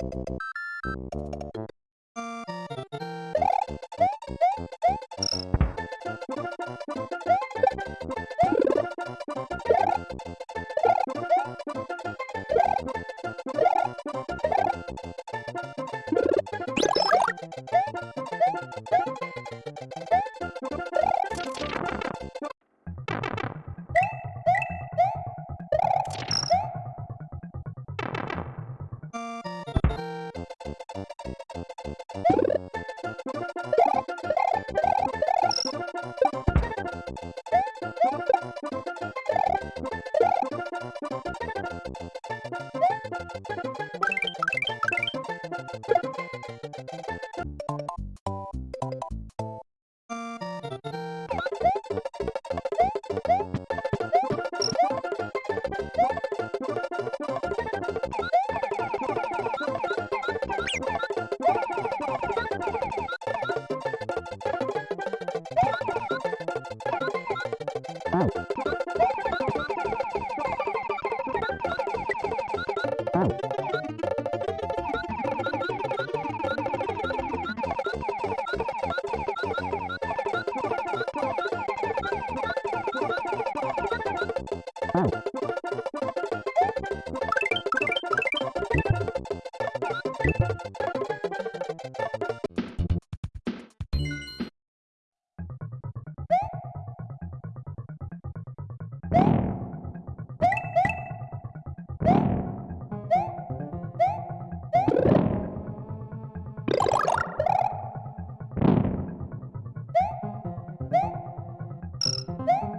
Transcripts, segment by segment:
Thank you. you 네?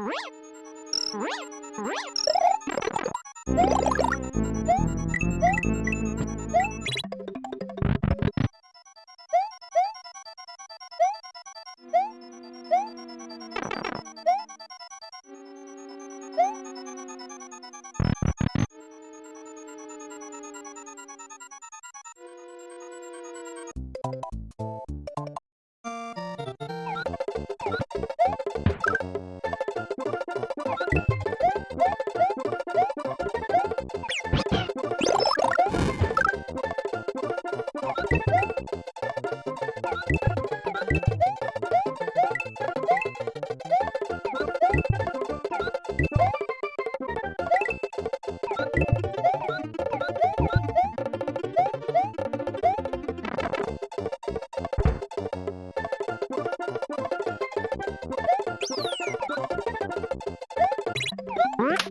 Reep! Reep! Reep! What?